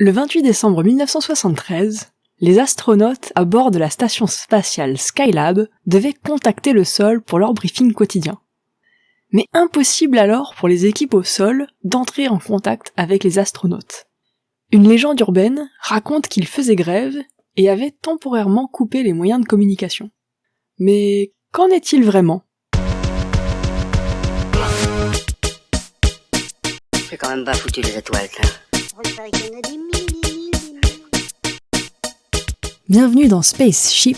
Le 28 décembre 1973, les astronautes à bord de la station spatiale Skylab devaient contacter le sol pour leur briefing quotidien. Mais impossible alors pour les équipes au sol d'entrer en contact avec les astronautes. Une légende urbaine raconte qu'ils faisaient grève et avaient temporairement coupé les moyens de communication. Mais qu'en est-il vraiment? Bienvenue dans Spaceship,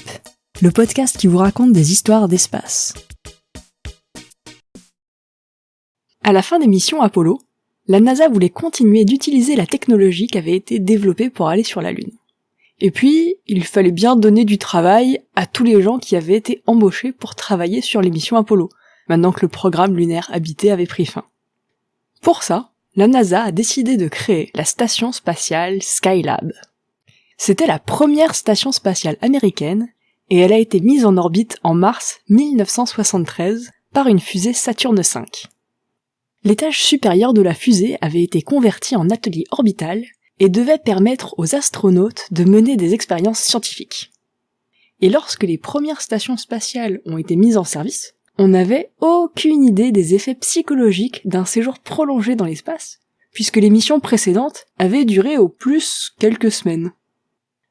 le podcast qui vous raconte des histoires d'espace. À la fin des missions Apollo, la NASA voulait continuer d'utiliser la technologie qui avait été développée pour aller sur la Lune. Et puis, il fallait bien donner du travail à tous les gens qui avaient été embauchés pour travailler sur les missions Apollo, maintenant que le programme lunaire habité avait pris fin. Pour ça, la NASA a décidé de créer la station spatiale Skylab. C'était la première station spatiale américaine et elle a été mise en orbite en mars 1973 par une fusée Saturne V. L'étage supérieur de la fusée avait été converti en atelier orbital et devait permettre aux astronautes de mener des expériences scientifiques. Et lorsque les premières stations spatiales ont été mises en service, on n'avait aucune idée des effets psychologiques d'un séjour prolongé dans l'espace, puisque les missions précédentes avaient duré au plus quelques semaines.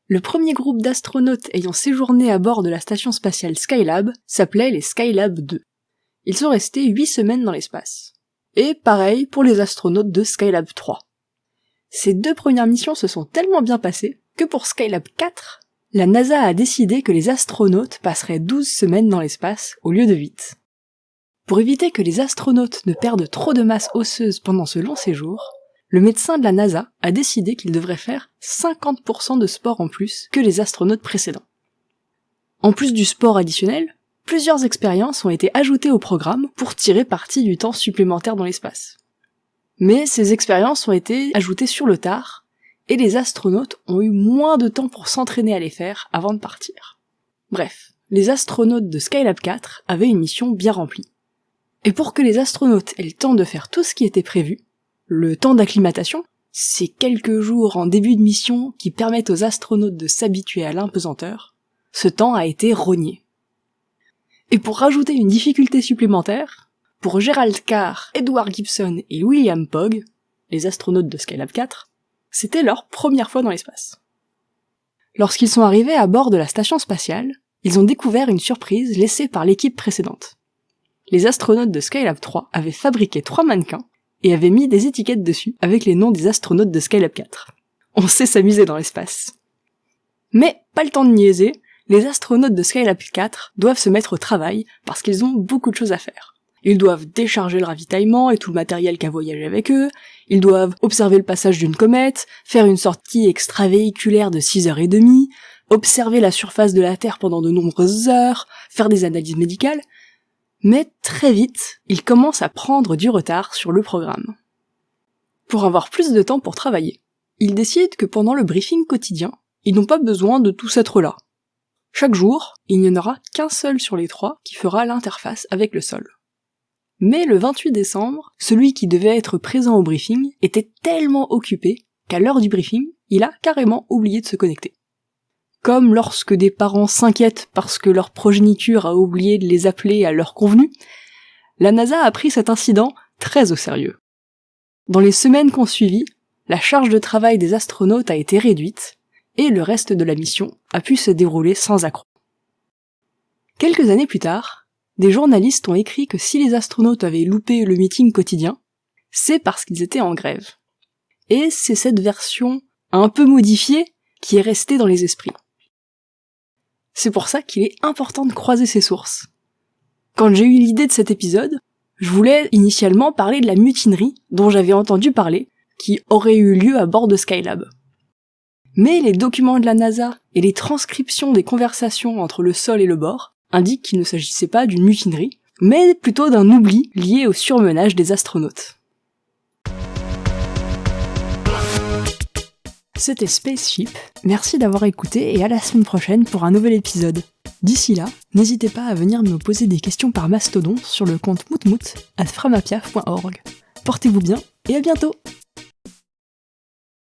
Le premier groupe d'astronautes ayant séjourné à bord de la station spatiale Skylab s'appelait les Skylab 2. Ils sont restés 8 semaines dans l'espace. Et pareil pour les astronautes de Skylab 3. Ces deux premières missions se sont tellement bien passées que pour Skylab 4, la NASA a décidé que les astronautes passeraient 12 semaines dans l'espace au lieu de 8. Pour éviter que les astronautes ne perdent trop de masse osseuse pendant ce long séjour, le médecin de la NASA a décidé qu'ils devraient faire 50% de sport en plus que les astronautes précédents. En plus du sport additionnel, plusieurs expériences ont été ajoutées au programme pour tirer parti du temps supplémentaire dans l'espace. Mais ces expériences ont été ajoutées sur le tard, et les astronautes ont eu moins de temps pour s'entraîner à les faire avant de partir. Bref, les astronautes de Skylab 4 avaient une mission bien remplie. Et pour que les astronautes aient le temps de faire tout ce qui était prévu, le temps d'acclimatation, ces quelques jours en début de mission qui permettent aux astronautes de s'habituer à l'impesanteur, ce temps a été rogné. Et pour rajouter une difficulté supplémentaire, pour Gerald Carr, Edward Gibson et William Pogg, les astronautes de Skylab 4, c'était leur première fois dans l'espace. Lorsqu'ils sont arrivés à bord de la station spatiale, ils ont découvert une surprise laissée par l'équipe précédente les astronautes de Skylab 3 avaient fabriqué trois mannequins et avaient mis des étiquettes dessus avec les noms des astronautes de Skylab 4. On sait s'amuser dans l'espace. Mais pas le temps de niaiser, les astronautes de Skylab 4 doivent se mettre au travail parce qu'ils ont beaucoup de choses à faire. Ils doivent décharger le ravitaillement et tout le matériel qui a voyagé avec eux, ils doivent observer le passage d'une comète, faire une sortie extravéhiculaire de 6h30, observer la surface de la Terre pendant de nombreuses heures, faire des analyses médicales, mais très vite, ils commencent à prendre du retard sur le programme. Pour avoir plus de temps pour travailler, ils décident que pendant le briefing quotidien, ils n'ont pas besoin de tous être là. Chaque jour, il n'y en aura qu'un seul sur les trois qui fera l'interface avec le sol. Mais le 28 décembre, celui qui devait être présent au briefing était tellement occupé qu'à l'heure du briefing, il a carrément oublié de se connecter. Comme lorsque des parents s'inquiètent parce que leur progéniture a oublié de les appeler à l'heure convenue, la NASA a pris cet incident très au sérieux. Dans les semaines qu'on suivi, la charge de travail des astronautes a été réduite, et le reste de la mission a pu se dérouler sans accroc. Quelques années plus tard, des journalistes ont écrit que si les astronautes avaient loupé le meeting quotidien, c'est parce qu'ils étaient en grève. Et c'est cette version un peu modifiée qui est restée dans les esprits. C'est pour ça qu'il est important de croiser ses sources. Quand j'ai eu l'idée de cet épisode, je voulais initialement parler de la mutinerie dont j'avais entendu parler, qui aurait eu lieu à bord de Skylab. Mais les documents de la NASA et les transcriptions des conversations entre le sol et le bord indiquent qu'il ne s'agissait pas d'une mutinerie, mais plutôt d'un oubli lié au surmenage des astronautes. C'était Spaceship, merci d'avoir écouté et à la semaine prochaine pour un nouvel épisode. D'ici là, n'hésitez pas à venir me poser des questions par mastodon sur le compte moutmout à framapia.org. Portez-vous bien et à bientôt